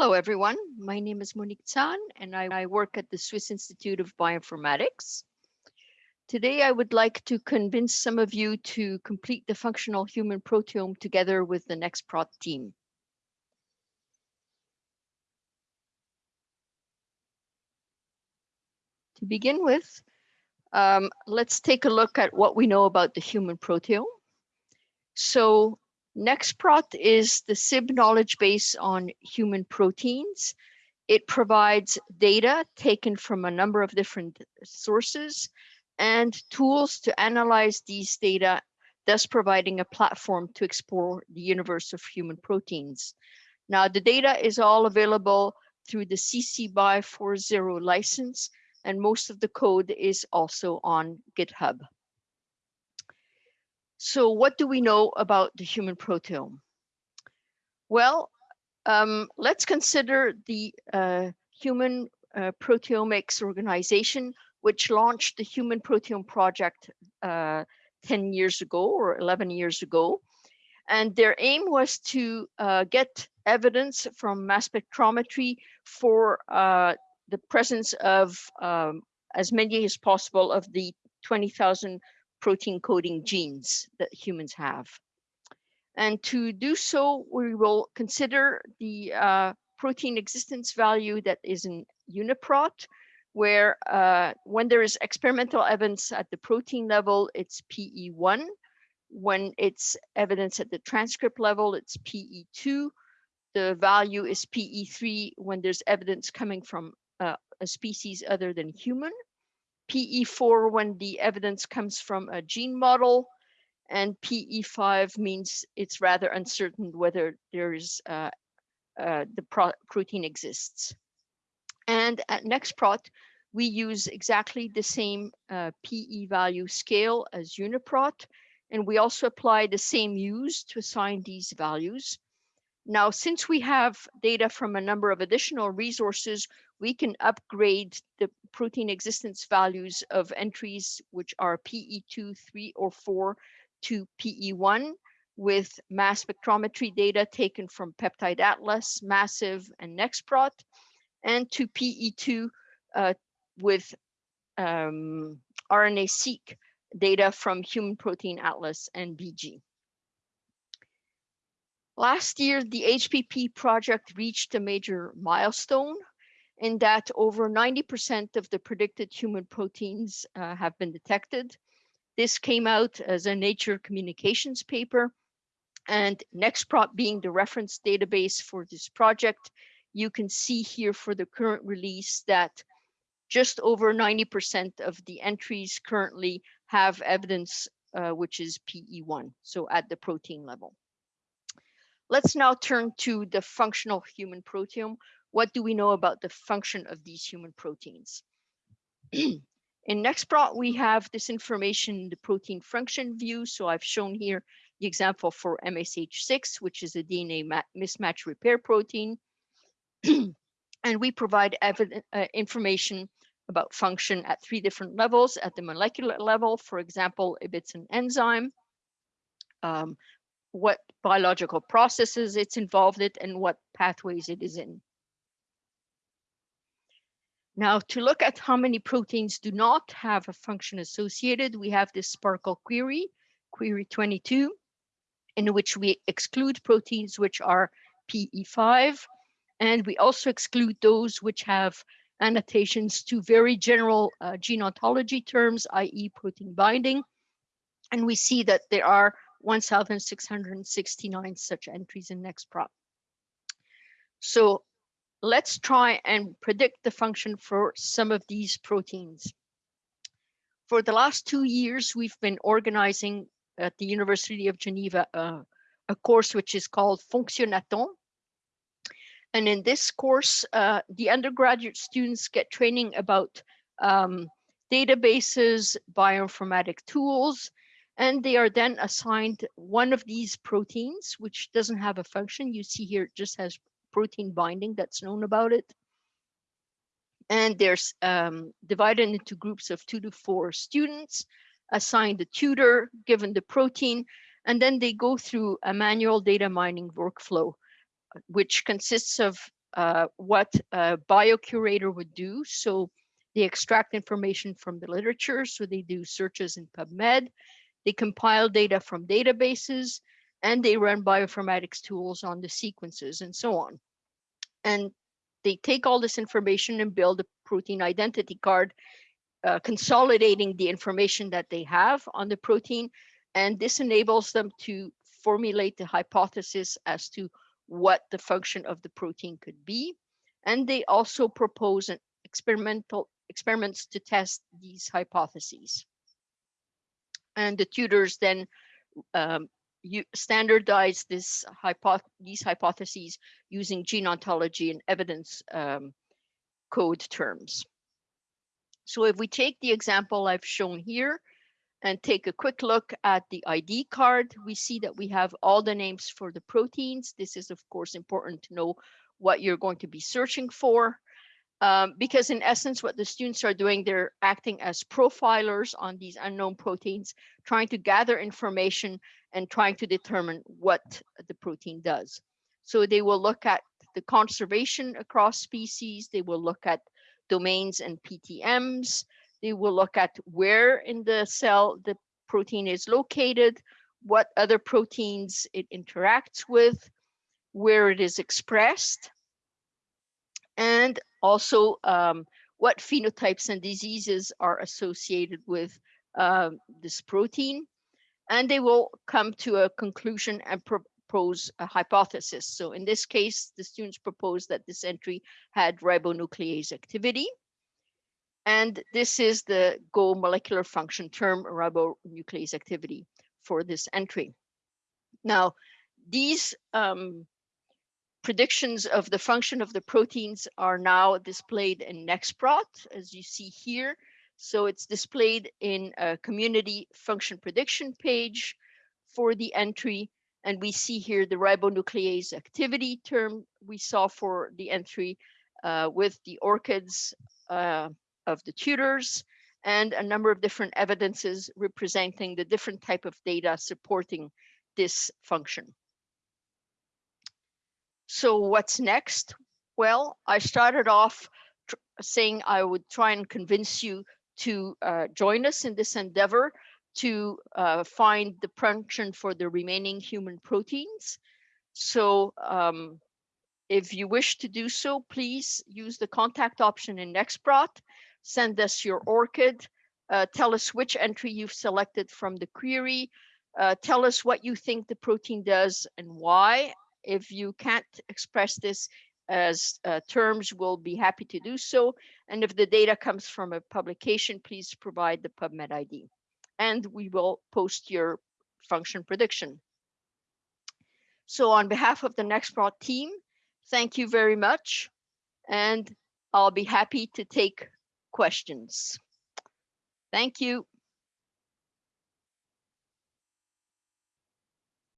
Hello, everyone. My name is Monique Zahn, and I, I, work at the Swiss Institute of Bioinformatics. Today, I would like to convince some of you to complete the functional human proteome together with the NextProt team. To begin with, um, let's take a look at what we know about the human proteome. So NextProt is the SIB knowledge base on human proteins. It provides data taken from a number of different sources and tools to analyze these data, thus providing a platform to explore the universe of human proteins. Now, the data is all available through the CC BY 4.0 license, and most of the code is also on GitHub. So what do we know about the human proteome? Well, um, let's consider the uh, Human uh, Proteomics Organization, which launched the Human Proteome Project uh, 10 years ago or 11 years ago. And their aim was to uh, get evidence from mass spectrometry for uh, the presence of um, as many as possible of the 20,000 protein coding genes that humans have. And to do so, we will consider the uh, protein existence value that is in UniProt, where uh, when there is experimental evidence at the protein level, it's PE1. When it's evidence at the transcript level, it's PE2. The value is PE3 when there's evidence coming from uh, a species other than human. PE4 when the evidence comes from a gene model, and PE5 means it's rather uncertain whether there is uh, uh, the protein exists. And at NextProt, we use exactly the same uh, PE value scale as UniProt, and we also apply the same use to assign these values. Now, since we have data from a number of additional resources, we can upgrade the protein existence values of entries which are PE2, 3, or 4 to PE1 with mass spectrometry data taken from Peptide Atlas, Massive, and NextProt, and to PE2 uh, with um, RNA-seq data from Human Protein Atlas and Bgee. Last year, the HPP project reached a major milestone in that over 90% of the predicted human proteins uh, have been detected. This came out as a Nature Communications paper and NextProt being the reference database for this project, you can see here for the current release that just over 90% of the entries currently have evidence uh, which is PE1, so at the protein level. Let's now turn to the functional human proteome. What do we know about the function of these human proteins? in NextProt, we have this information in the protein function view. So I've shown here the example for MSH6, which is a DNA mismatch repair protein. and we provide uh, information about function at three different levels. At the molecular level, for example, if it's an enzyme, um, what biological processes it's involved in and what pathways it is in. Now, to look at how many proteins do not have a function associated, we have this SPARQL query, query 22, in which we exclude proteins which are PE5, and we also exclude those which have annotations to very general uh, gene ontology terms, i.e. protein binding. And we see that there are 1,669 such entries in NextProt. So let's try and predict the function for some of these proteins. For the last two years, we've been organizing at the University of Geneva uh, a course which is called Fonctionnaton. And in this course, uh, the undergraduate students get training about um, databases, bioinformatic tools, and they are then assigned one of these proteins, which doesn't have a function. You see here, it just has protein binding that's known about it. And they're um, divided into groups of two to four students, assigned a tutor, given the protein, and then they go through a manual data mining workflow, which consists of uh, what a biocurator would do. So they extract information from the literature. So they do searches in PubMed. They compile data from databases and they run bioinformatics tools on the sequences and so on. And they take all this information and build a protein identity card, uh, consolidating the information that they have on the protein. And this enables them to formulate the hypothesis as to what the function of the protein could be. And they also propose an experimental experiments to test these hypotheses. And the tutors then um, you standardize this hypo these hypotheses using gene ontology and evidence um, code terms. So if we take the example I've shown here and take a quick look at the ID card, we see that we have all the names for the proteins. This is of course important to know what you're going to be searching for. Um, because in essence, what the students are doing, they're acting as profilers on these unknown proteins, trying to gather information and trying to determine what the protein does. So they will look at the conservation across species, they will look at domains and PTMs, they will look at where in the cell the protein is located, what other proteins it interacts with, where it is expressed, and also um, what phenotypes and diseases are associated with uh, this protein. And they will come to a conclusion and propose a hypothesis. So in this case, the students proposed that this entry had ribonuclease activity. And this is the Go molecular function term ribonuclease activity for this entry. Now, these um, predictions of the function of the proteins are now displayed in Nextprot, as you see here. So it's displayed in a community function prediction page for the entry. And we see here the ribonuclease activity term we saw for the entry uh, with the ORCIDs uh, of the tutors and a number of different evidences representing the different type of data supporting this function. So what's next? Well, I started off saying I would try and convince you to uh, join us in this endeavor to uh, find the function for the remaining human proteins. So um, if you wish to do so, please use the contact option in Nextprot, send us your ORCID, uh, tell us which entry you've selected from the query, uh, tell us what you think the protein does and why, if you can't express this as uh, terms, we'll be happy to do so. And if the data comes from a publication, please provide the PubMed ID. And we will post your function prediction. So on behalf of the Nextprot team, thank you very much. And I'll be happy to take questions. Thank you.